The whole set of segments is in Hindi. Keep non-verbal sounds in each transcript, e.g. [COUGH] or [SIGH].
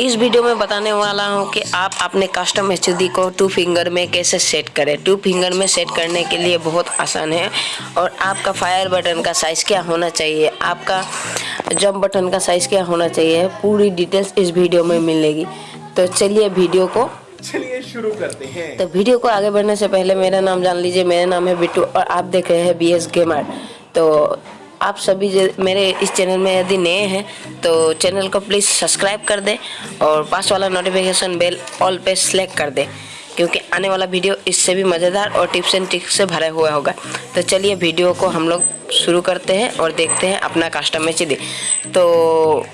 इस वीडियो में बताने वाला हूँ कि आप अपने कस्टम एच को टू फिंगर में कैसे सेट करें। टू फिंगर में सेट करने के लिए बहुत आसान है और आपका फायर बटन का साइज़ क्या होना चाहिए? आपका जंप बटन का साइज़ क्या होना चाहिए? पूरी डिटेल्स इस वीडियो में मिलेगी। तो चलिए वीडियो को चलिए शुरू करते हैं। तो वीडियो को आगे बढ़ने से पहले मेरा नाम जान लीजिए। मेरा नाम है बिट्टू और आप देख रहे हैं बी एस गेमर तो आप सभी मेरे इस चैनल में यदि नए हैं तो चैनल को प्लीज़ सब्सक्राइब कर दें और पास वाला नोटिफिकेशन बेल ऑल पे सेलेक्ट कर दें, क्योंकि आने वाला वीडियो इससे भी मज़ेदार और टिप्स एंड ट्रिक्स से भरा हुआ होगा। तो चलिए वीडियो को हम लोग शुरू करते हैं और देखते हैं अपना कस्टम में तो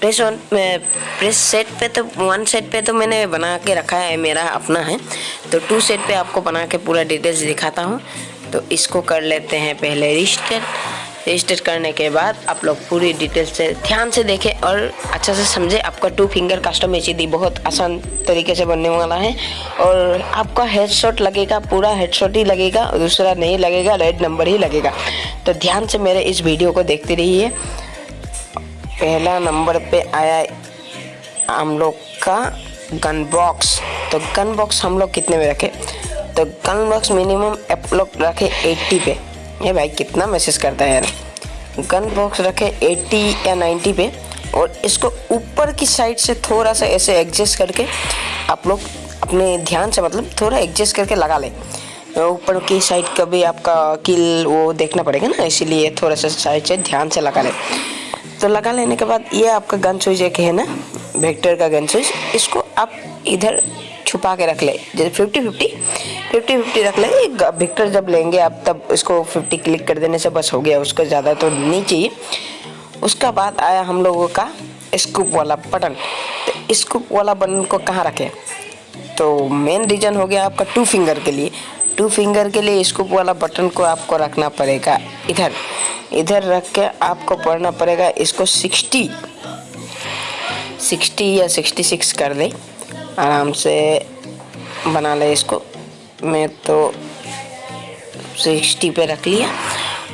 प्रेस वन प्रेस सेट पे तो वन सेट पे तो मैंने बना के रखा है, मेरा अपना है। तो टू सेट पे आपको बना के पूरा डिटेल्स दिखाता हूँ। तो इसको कर लेते हैं पहले रजिस्टर रजिस्टर करने के बाद आप लोग पूरी डिटेल से ध्यान से देखें और अच्छा से समझे। आपका टू फिंगर कस्टम एच बहुत आसान तरीके से बनने वाला है और आपका हेडशॉट लगेगा, पूरा हेडशॉट ही लगेगा, दूसरा नहीं लगेगा रेड नंबर ही लगेगा। तो ध्यान से मेरे इस वीडियो को देखते रहिए। पहला नंबर पे आया हम लोग का गन बॉक्स तो गन बॉक्स हम लोग कितने में रखें? तो गन बॉक्स मिनिमम आप लोग रखें 80 पे। ये भाई, कितना मैसेज करता है यार। गन बॉक्स रखे 80 या 90 पे और इसको ऊपर की साइड से थोड़ा सा ऐसे एडजस्ट करके आप लोग अपने ध्यान से मतलब थोड़ा एडजस्ट करके लगा लें। ऊपर की साइड का भी आपका किल वो देखना पड़ेगा ना, इसीलिए थोड़ा सा साइड से ध्यान से लगा लें। तो लगा लेने के बाद ये आपका गन स्विच एक है ना वेक्टर का गन स्विच इसको आप इधर छुपा के रख ले। जैसे फिफ्टी फिफ्टी फिफ्टी फिफ्टी रख ले विक्टर जब लेंगे आप, तब इसको फिफ्टी क्लिक कर देने से बस हो गया। उसको ज़्यादा तो नहीं चाहिए। उसका बाद आया हम लोगों का स्कूप वाला बटन तो स्कूप वाला बटन को कहाँ रखें? तो मेन रीज़न हो गया आपका टू फिंगर के लिए। टू फिंगर के लिए स्कूप वाला बटन को आपको रखना पड़ेगा इधर। इधर रख के आपको पढ़ना पड़ेगा इसको सिक्सटी सिक्सटी या सिक्सटी सिक्स कर दे। आराम से बना ले इसको। मैं तो सिक्सटी पे रख लिया।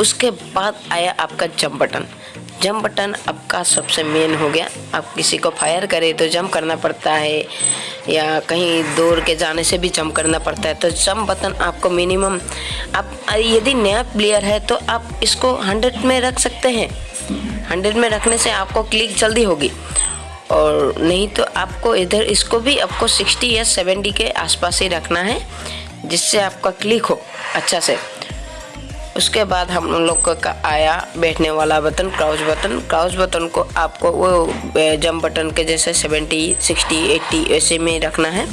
उसके बाद आया आपका जंप बटन जंप बटन आपका सबसे मेन हो गया। आप किसी को फायर करें तो जंप करना पड़ता है, या कहीं दौड़ के जाने से भी जंप करना पड़ता है। तो जंप बटन आपको मिनिमम आप, यदि नया प्लेयर है तो आप इसको हंड्रेड में रख सकते हैं। हंड्रेड में रखने से आपको क्लिक जल्दी होगी। और नहीं तो आपको इधर इसको भी आपको 60 या 70 के आसपास ही रखना है जिससे आपका क्लिक हो अच्छा से। उसके बाद हम लोग का आया बैठने वाला button crouch button. Crouch button को आपको वो जंप बटन के जैसे 70, 60, 80 ऐसे में रखना है।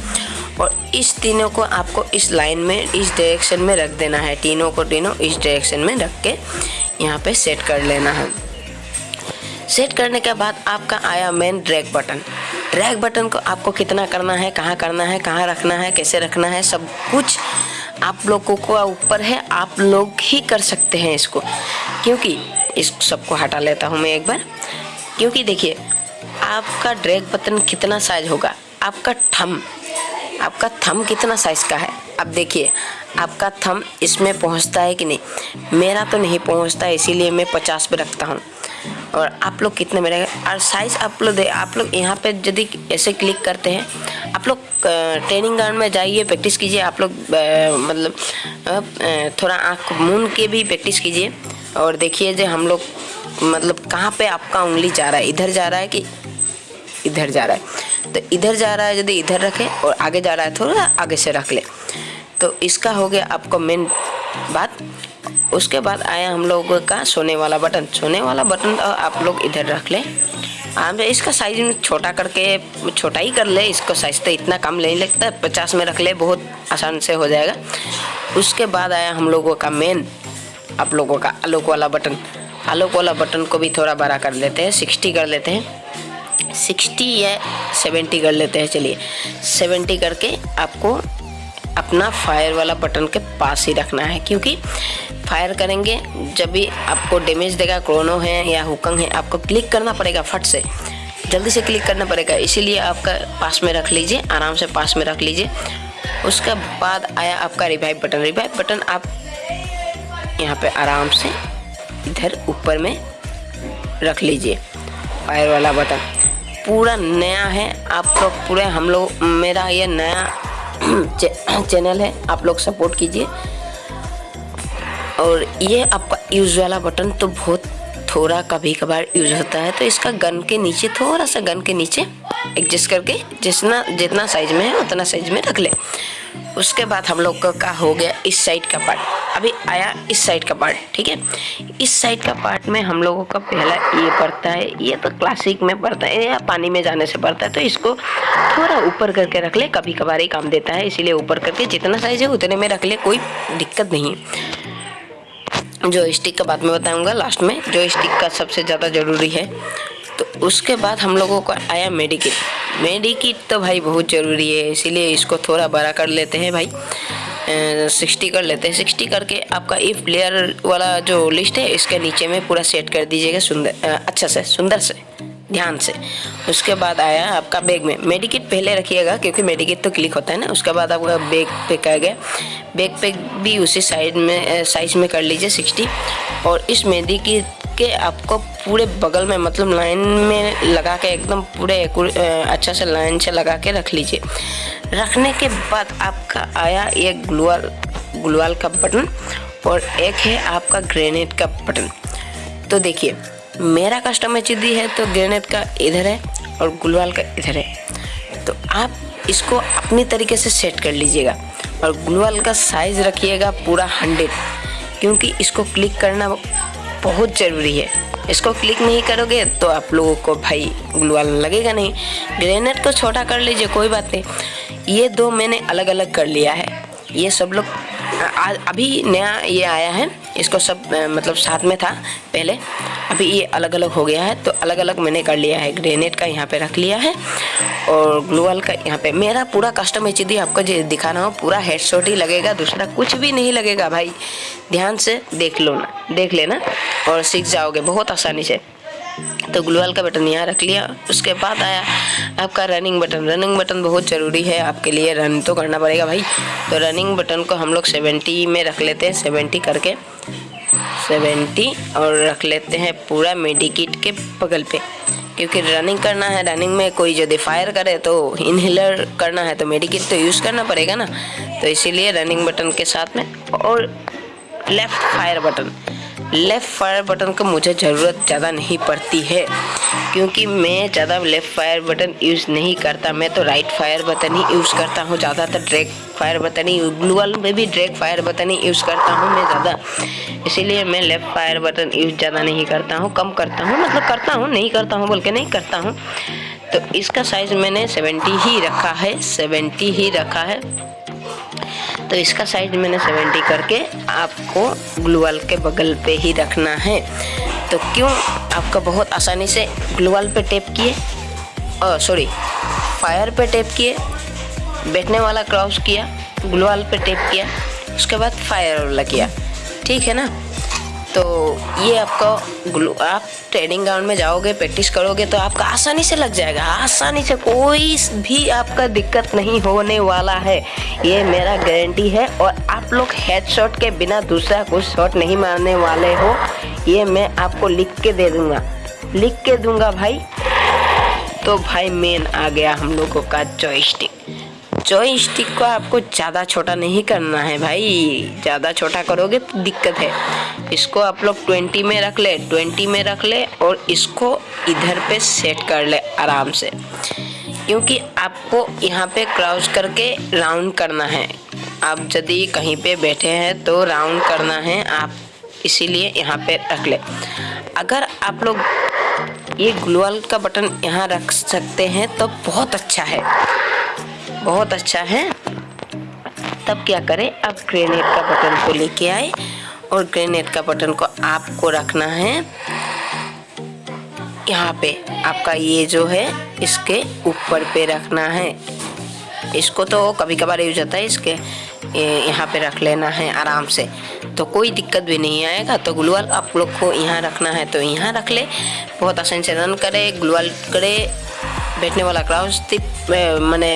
और इस तीनों को आपको इस लाइन में इस डायरेक्शन में रख देना है। तीनों को तीनों इस डायरेक्शन में रख के यहाँ पे सेट कर लेना है। सेट करने के बाद आपका आया main drag button drag button को आपको कितना करना है, कहाँ करना है, कहाँ रखना है, कैसे रखना है, सब कुछ आप लोगों को ऊपर है, आप लोग ही कर सकते हैं इसको। क्योंकि इस सबको हटा लेता हूँ मैं एक बार। क्योंकि देखिए, आपका ड्रैग बटन कितना साइज़ होगा? आपका थम आपका थम कितना साइज़ का है? अब देखिए, आपका थम इसमें पहुँचता है कि नहीं? मेरा तो नहीं पहुँचता, इसीलिए मैं पचास पे रखता हूँ। और आप लोग कितने में रहेगा? और साइज़ आप लोग आप लोग यहाँ पे यदि ऐसे क्लिक करते हैं, आप लोग ट्रेनिंग ग्राउंड में जाइए प्रैक्टिस कीजिए, आप लोग मतलब थोड़ा आँख मून के भी प्रैक्टिस कीजिए। और देखिए जो हम लोग मतलब कहाँ पे आपका उंगली जा रहा है? इधर जा रहा है कि इधर जा रहा है? तो इधर जा रहा है यदि इधर रखें और आगे जा रहा है थोड़ा आगे से रख ले। तो इसका हो गया आपको मेन बात। उसके बाद आया हम लोगों का सोने वाला बटन। सोने वाला बटन तो आप लोग इधर रख ले। से इसका साइज़ छोटा करके, छोटा ही कर ले, इसको साइज़ तो इतना कम नहीं लगता, पचास में रख ले, बहुत आसान से हो जाएगा। उसके बाद आया हम लोगों का मेन आप लोगों का आलोक वाला बटन। आलोक वाला बटन को भी थोड़ा बड़ा कर लेते हैं सिक्सटी कर लेते हैं। सिक्सटी या सेवेंटी कर लेते हैं, चलिए। सेवेंटी करके आपको अपना फायर वाला बटन के पास ही रखना है, क्योंकि फायर करेंगे। जब भी आपको डैमेज देगा क्रोनो है या हुकंग है, आपको क्लिक करना पड़ेगा फट से। जल्दी से क्लिक करना पड़ेगा। इसीलिए आपका पास में रख लीजिए, आराम से पास में रख लीजिए। उसके बाद आया आपका रिवाइव बटन रिवाइव बटन आप यहाँ पे आराम से इधर ऊपर में रख लीजिए फायर वाला बटन पूरा नया है। आप लोग पूरे हम लोग, मेरा ये नया [CLEARS THROAT] चैनल है। आप लोग सपोर्ट कीजिए। और ये आपका यूज़ वाला बटन तो बहुत थोड़ा कभी कभार यूज़ होता है तो इसका गन के नीचे थोड़ा सा गन के नीचे एडजस्ट करके जितना जितना साइज़ में है, उतना साइज़ में रख ले। उसके बाद हम लोग का हो गया इस साइड का पार्ट अभी आया इस साइड का पार्ट ठीक है? इस साइड का पार्ट में हम लोगों का पहला ये पड़ता है, ये तो क्लासिक में पड़ता है, या पानी में जाने से पड़ता है तो इसको थोड़ा ऊपर करके रख ले कभी कभार ही काम देता है, इसीलिए ऊपर करके जितना साइज़ है उतने में रख ले, कोई दिक्कत नहीं। जो स्टिक का बाद में बताऊँगा लास्ट में जो स्टिक का सबसे ज़्यादा ज़रूरी है। तो उसके बाद हम लोगों को आया मेडिकिट मेडिकिट तो भाई बहुत ज़रूरी है, इसीलिए इसको थोड़ा बड़ा कर लेते हैं भाई। सिक्सटी कर लेते हैं। सिक्सटी करके आपका इफ़ प्लेयर वाला जो लिस्ट है, इसके नीचे में पूरा सेट कर दीजिएगा, सुंदर अच्छा से, सुंदर से। ध्यान से। उसके बाद आया आपका बैग में। मेडिकिट पहले रखिएगा, क्योंकि मेडिकिट तो क्लिक होता है ना। उसके बाद आपका बैग पे आ गया। बैग पे भी उसी साइड में साइज़ में कर लीजिए सिक्सटी। और इस मेडिकिट के आपको पूरे बगल में मतलब लाइन में लगा के, एकदम पूरे अच्छा से लाइन से लगा के रख लीजिए। रखने के बाद आपका आया एक ग्लूअल ग्लूअल का बटन और एक है आपका ग्रेनेड का बटन। तो देखिए मेरा कस्टमर चिदी है तो ग्रेनेड का इधर है और गुलवाल का इधर है। तो आप इसको अपनी तरीके से सेट कर लीजिएगा और ग्लूवाल का साइज़ रखिएगा पूरा हंड्रेड क्योंकि इसको क्लिक करना बहुत ज़रूरी है। इसको क्लिक नहीं करोगे तो आप लोगों को भाई ग्लूवाल लगेगा नहीं। ग्रेनेड को छोटा कर लीजिए, कोई बात नहीं। ये दो मैंने अलग अलग कर लिया है। ये सब लोग अभी नया ये आया है। इसको सब मतलब साथ में था पहले। अभी ये अलग अलग हो गया है तो अलग अलग मैंने कर लिया है। ग्रेनेड का यहाँ पे रख लिया है और ग्लोअल का यहाँ पे। मेरा पूरा कस्टम एच आपको दिखा रहा हूँ, पूरा हेडशॉट ही लगेगा, दूसरा कुछ भी नहीं लगेगा भाई। ध्यान से देख लो ना, देख लेना और सीख जाओगे। बहुत आसानी से। तो ग्लूअल का बटन यहाँ रख लिया। उसके बाद आया आपका रनिंग बटन रनिंग बटन बहुत ज़रूरी है आपके लिए। रन तो करना पड़ेगा भाई। तो रनिंग बटन को हम लोग सेवेंटी में रख लेते हैं। सेवेंटी करके। सेवेंटी और रख लेते हैं पूरा मेडिकिट के बगल पे। क्योंकि रनिंग करना है रनिंग में कोई यदि फायर करे तो इनहेलर करना है तो मेडिकिट तो यूज़ करना पड़ेगा ना। तो इसीलिए रनिंग बटन के साथ में और left fire button left fire button का मुझे ज़रूरत ज़्यादा नहीं पड़ती है, क्योंकि मैं ज़्यादा लेफ़्ट फायर बटन यूज़ नहीं करता। मैं तो राइट फायर बटन ही यूज़ करता हूँ, ज़्यादातर ड्रैग फायर बटन ही ग्लूअल में भी ड्रैग फायर बटन ही यूज़ करता हूँ मैं ज़्यादा। इसीलिए मैं लेफ़्ट फायर बटन यूज़ ज़्यादा नहीं करता हूँ, कम करता हूँ मतलब करता हूँ, नहीं करता हूँ बोल के नहीं करता हूँ। तो इसका साइज़ मैंने सेवेंटी ही रखा है सेवेंटी ही रखा है। तो इसका साइज़ मैंने 70 करके आपको ग्लूवाल के बगल पे ही रखना है। तो क्यों? आपका बहुत आसानी से ग्लूवाल पे टेप किए सॉरी फायर पे टेप किए, बैठने वाला क्रॉस किया ग्लूवाल पे टेप किया, उसके बाद फायर वाला किया। ठीक है ना? तो ये आपका ग्लू, आप ट्रेनिंग ग्राउंड में जाओगे प्रैक्टिस करोगे तो आपका आसानी से लग जाएगा। आसानी से कोई भी आपका दिक्कत नहीं होने वाला है। ये मेरा गारंटी है और आप लोग हेड शॉट के बिना दूसरा कुछ शॉट नहीं मारने वाले हो। ये मैं आपको लिख के दे दूँगा। लिख के दूँगा भाई। तो भाई मेन आ गया हम लोगों का जॉयस्टिक जॉय स्टिक को आपको ज़्यादा छोटा नहीं करना है भाई। ज़्यादा छोटा करोगे तो दिक्कत है। इसको आप लोग ट्वेंटी में रख ले, ट्वेंटी में रख ले और इसको इधर पे सेट कर ले आराम से। क्योंकि आपको यहाँ पे क्रॉस करके राउंड करना है। आप यदि कहीं पे बैठे हैं तो राउंड करना है, आप इसीलिए यहाँ पे रख ले। अगर आप लोग ये ग्लोअल का बटन यहाँ रख सकते हैं तो बहुत अच्छा है। बहुत अच्छा है। तब क्या करें, अब ग्रेनेड का बटन को लेके आए। और ग्रेनेड का बटन को आपको रखना है। यहाँ पे आपका ये जो है, इसके ऊपर पे रखना है। इसको तो कभी कभार यूज़ होता है, इसके यहाँ पे रख लेना है आराम से। तो कोई दिक्कत भी नहीं आएगा तो ग्लूअल आप लोग को यहाँ रखना है तो यहाँ रख ले। बहुत आसानी से रन करे, ग्लूअल करे बैठने वाला क्राउज टिप मैंने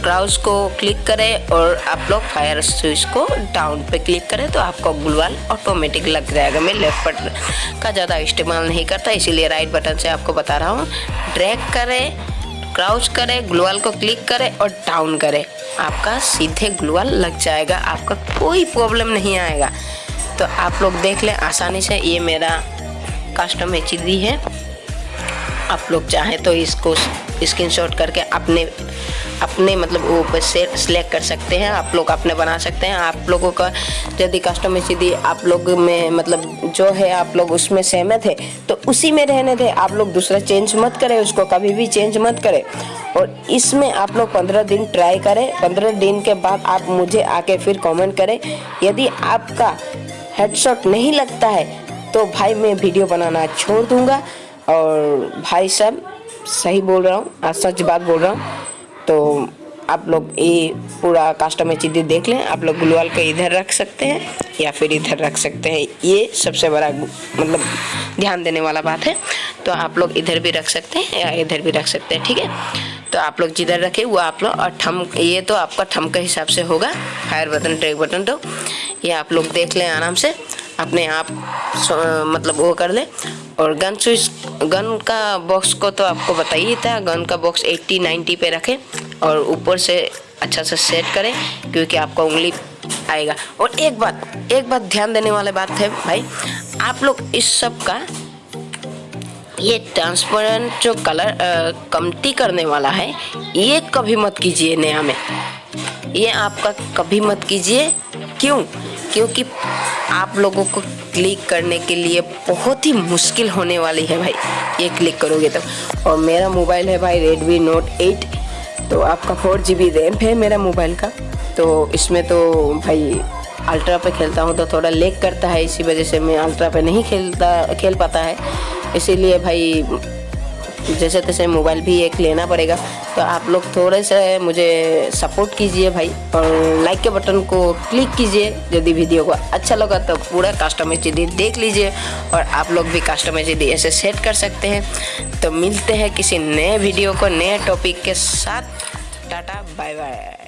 क्राउज को क्लिक करें और आप लोग फायर स्विच को डाउन पे क्लिक करें तो आपको ग्लूवाल ऑटोमेटिक लग जाएगा। मैं लेफ़्ट बटन का ज़्यादा इस्तेमाल नहीं करता, इसीलिए राइट बटन से आपको बता रहा हूँ। ड्रैग करें क्राउच करें, ग्लूवाल को क्लिक करें और डाउन करें। आपका सीधे ग्लूवाल लग जाएगा, आपका कोई प्रॉब्लम नहीं आएगा। तो आप लोग देख लें, आसानी से ये मेरा कस्टम एच है। आप लोग चाहें तो इसको स्क्रीनशॉट करके अपने अपने मतलब वो पर से सिलेक्ट कर सकते हैं, आप लोग अपने बना सकते हैं। आप लोगों का यदि कस्टम यदि आप लोग में मतलब जो है आप लोग उसमें सहमत है तो उसी में रहने थे आप लोग दूसरा चेंज मत करें, उसको कभी भी चेंज मत करें। और इसमें आप लोग पंद्रह दिन ट्राई करें। पंद्रह दिन के बाद आप मुझे आके फिर कमेंट करें। यदि आपका हेडशॉट नहीं लगता है तो भाई मैं वीडियो बनाना छोड़ दूँगा। और भाई साहब सही बोल रहा हूँ सच बात बोल रहा हूँ। तो आप लोग ये पूरा कस्टमर चीज़ देख लें, आप लोग गुलवाल को इधर रख सकते हैं या फिर इधर रख सकते हैं, ये सबसे बड़ा मतलब ध्यान देने वाला बात है। तो आप लोग इधर भी रख सकते हैं या इधर भी रख सकते हैं, ठीक है? तो आप लोग जिधर रखे, वो आप लोग, और ठम ये तो आपका ठम के हिसाब से होगा। फायर बटन ट्रैक बटन तो ये आप लोग देख लें आराम से। अपने आप मतलब वो कर ले। और गन स्विच, गन का बॉक्स को तो आपको बताइए था, गन का बॉक्स 80 90 पे रखें और ऊपर से अच्छा से सेट करें, क्योंकि आपका उंगली आएगा। और एक बात एक बात ध्यान देने वाली बात है भाई, आप लोग इस सब का ये ट्रांसपेरेंट जो कलर कमती करने वाला है, ये कभी मत कीजिए नया में। ये आपका कभी मत कीजिए। क्यों? क्योंकि आप लोगों को क्लिक करने के लिए बहुत ही मुश्किल होने वाली है भाई। ये क्लिक करोगे तो। और मेरा मोबाइल है भाई रेडमी नोट 8 तो आपका फोर जी बी रैम है मेरा मोबाइल का। तो इसमें तो भाई अल्ट्रा पे खेलता हूँ तो थोड़ा लेक करता है, इसी वजह से मैं अल्ट्रा पे नहीं खेलता, खेल पाता है। इसीलिए भाई जैसे तैसे मोबाइल भी एक लेना पड़ेगा। तो आप लोग थोड़े से मुझे सपोर्ट कीजिए भाई और लाइक के बटन को क्लिक कीजिए। यदि वीडियो को अच्छा लगा तो पूरा कस्टमर चीज़ देख लीजिए और आप लोग भी कस्टमर चीज़ ऐसे सेट कर सकते हैं। तो मिलते हैं किसी नए वीडियो को नए टॉपिक के साथ। Tata bye bye